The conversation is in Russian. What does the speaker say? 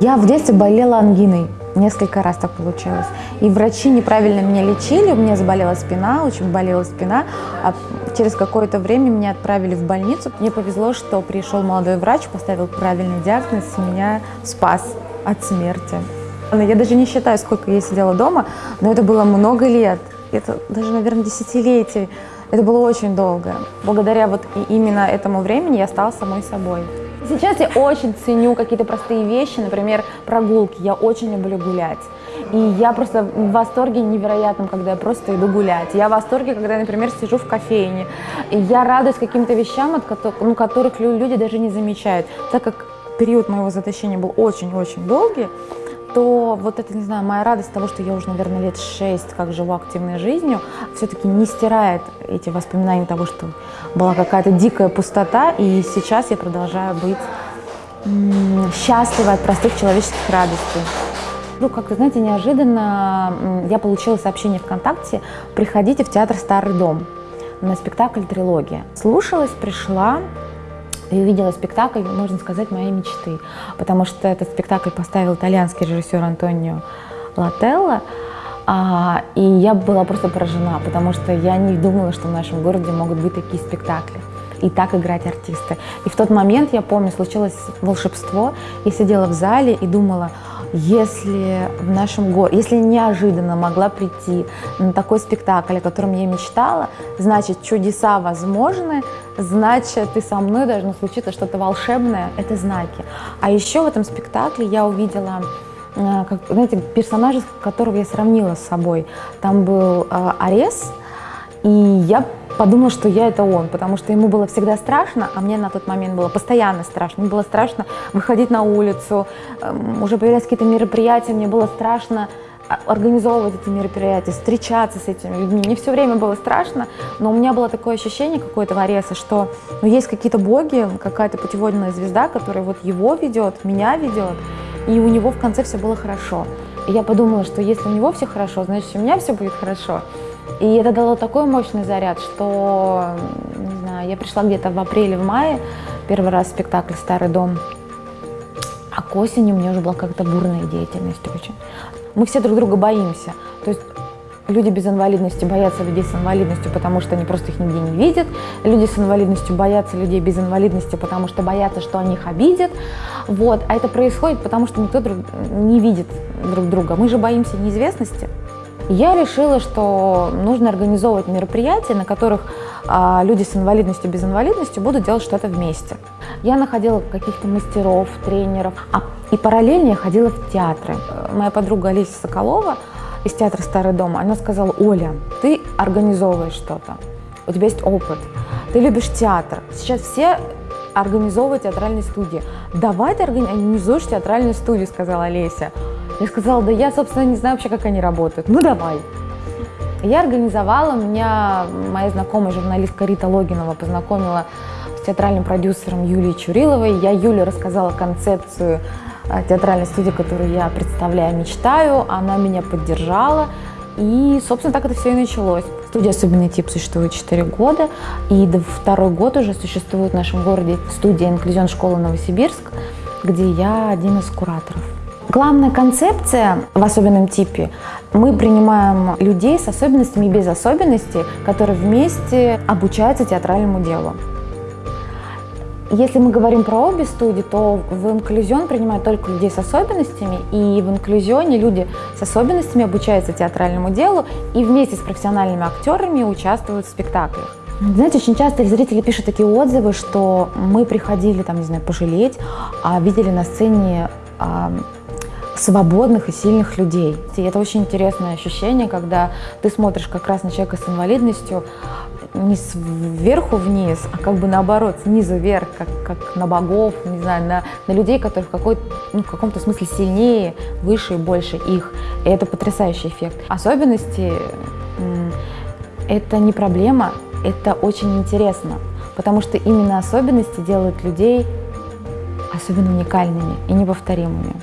Я в детстве болела ангиной. Несколько раз так получилось. И врачи неправильно меня лечили, у меня заболела спина, очень болела спина. А через какое-то время меня отправили в больницу. Мне повезло, что пришел молодой врач, поставил правильный диагноз, меня спас от смерти. Я даже не считаю, сколько я сидела дома, но это было много лет. Это даже, наверное, десятилетий. Это было очень долго. Благодаря вот именно этому времени я стала самой собой. Сейчас я очень ценю какие-то простые вещи, например, прогулки. Я очень люблю гулять. И я просто в восторге невероятном, когда я просто иду гулять. Я в восторге, когда например, сижу в кофейне. И я радуюсь каким-то вещам, от которых, ну, которых люди даже не замечают. Так как период моего заточения был очень-очень долгий, то вот это, не знаю, моя радость того, что я уже, наверное, лет шесть как живу активной жизнью, все-таки не стирает эти воспоминания того, что была какая-то дикая пустота, и сейчас я продолжаю быть счастлива от простых человеческих радостей. Ну, как-то, знаете, неожиданно я получила сообщение ВКонтакте «Приходите в театр «Старый дом» на спектакль «Трилогия». Слушалась, пришла, и увидела спектакль, можно сказать, моей мечты, потому что этот спектакль поставил итальянский режиссер Антонио Лателло, а, и я была просто поражена, потому что я не думала, что в нашем городе могут быть такие спектакли и так играть артисты. И в тот момент, я помню, случилось волшебство. Я сидела в зале и думала, если в нашем городе, если неожиданно могла прийти на такой спектакль, о котором я мечтала, значит, чудеса возможны, значит, и со мной должно случиться что-то волшебное, это знаки. А еще в этом спектакле я увидела э, как, знаете, персонажа, которого я сравнила с собой. Там был э, Арес, и я подумала, что я это он, потому что ему было всегда страшно, а мне на тот момент было постоянно страшно. Мне было страшно выходить на улицу, эм, уже появлялись какие-то мероприятия, мне было страшно а, организовывать эти мероприятия, встречаться с этими людьми. Мне все время было страшно, но у меня было такое ощущение какое-то в что ну, есть какие-то боги, какая-то путеводная звезда, которая вот его ведет, меня ведет, и у него в конце все было хорошо. И я подумала, что если у него все хорошо, значит, у меня все будет хорошо. И это дало такой мощный заряд, что, не знаю, я пришла где-то в апреле, в мае, первый раз спектакль «Старый дом», а к осени у меня уже была как-то бурная деятельность очень. Мы все друг друга боимся. То есть люди без инвалидности боятся людей с инвалидностью, потому что они просто их нигде не видят. Люди с инвалидностью боятся людей без инвалидности, потому что боятся, что они их обидят. Вот. А это происходит, потому что никто друг, не видит друг друга. Мы же боимся неизвестности. Я решила, что нужно организовывать мероприятия, на которых а, люди с инвалидностью, без инвалидности будут делать что-то вместе. Я находила каких-то мастеров, тренеров, а, и параллельно я ходила в театры. Моя подруга Олеся Соколова из театра «Старый дом», она сказала, Оля, ты организовываешь что-то, у тебя есть опыт, ты любишь театр. Сейчас все организовывают театральные студии. Давай ты организуешь театральную студию, сказала Олеся. Я сказала, да я, собственно, не знаю вообще, как они работают. Ну, давай. Я организовала, меня моя знакомая журналистка Рита Логинова познакомила с театральным продюсером Юлией Чуриловой. Я Юле рассказала концепцию а, театральной студии, которую я представляю, мечтаю. Она меня поддержала. И, собственно, так это все и началось. Студия «Особенный тип» существует 4 года, и до второй год уже существует в нашем городе студия «Инклюзион школы Новосибирск», где я один из кураторов. Главная концепция в особенном типе – мы принимаем людей с особенностями и без особенностей, которые вместе обучаются театральному делу. Если мы говорим про обе студии, то в инклюзион принимают только людей с особенностями, и в инклюзионе люди с особенностями обучаются театральному делу и вместе с профессиональными актерами участвуют в спектаклях. Знаете, очень часто зрители пишут такие отзывы, что мы приходили, там, не знаю, пожалеть, а видели на сцене свободных и сильных людей. И это очень интересное ощущение, когда ты смотришь как раз на человека с инвалидностью не сверху вниз, а как бы наоборот, снизу вверх, как, как на богов, не знаю, на, на людей, которые в, какой, ну, в каком-то смысле сильнее, выше и больше их. И это потрясающий эффект. Особенности – это не проблема, это очень интересно, потому что именно особенности делают людей особенно уникальными и неповторимыми.